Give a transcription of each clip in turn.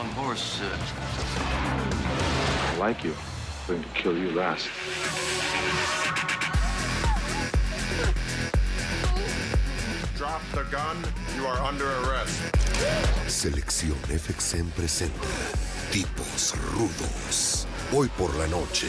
wrong horse. I like you. I'm going to kill you last. Drop the gun. You are under arrest. Selección FXM presenta Tipos Rudos. Hoy por la noche.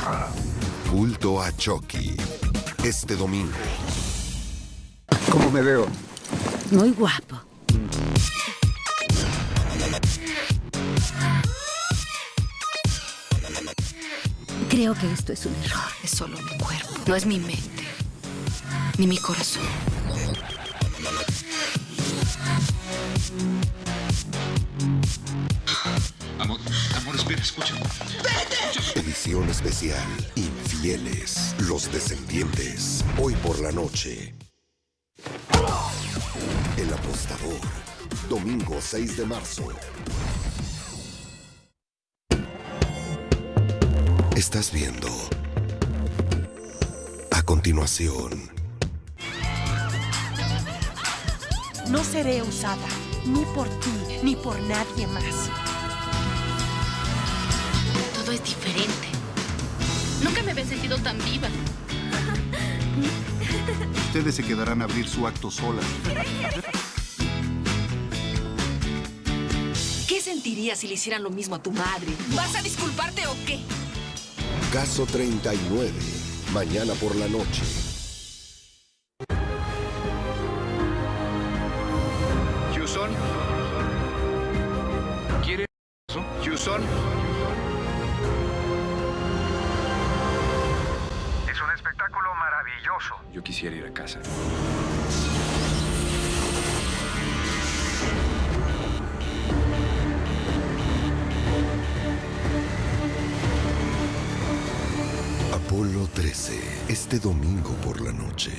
Guerra. Culto a Chucky. Este domingo. ¿Cómo me veo? Muy guapo. Creo que esto es un error. Es solo mi cuerpo. No es mi mente. Ni mi corazón. Amor, amor, espera, escucha. Edición especial. Infieles. Los descendientes. Hoy por la noche. El apostador. Domingo 6 de marzo. Estás viendo. A continuación. No seré usada, ni por ti, ni por nadie más. Todo es diferente. Nunca me había sentido tan viva. Ustedes se quedarán a abrir su acto solas. ¿Qué sentirías si le hicieran lo mismo a tu madre? ¿Vas a disculparte o qué? Caso 39. Mañana por la noche. Houston. ¿Quiere eso? Houston. Maravilloso. Yo quisiera ir a casa. Apolo 13. Este domingo por la noche.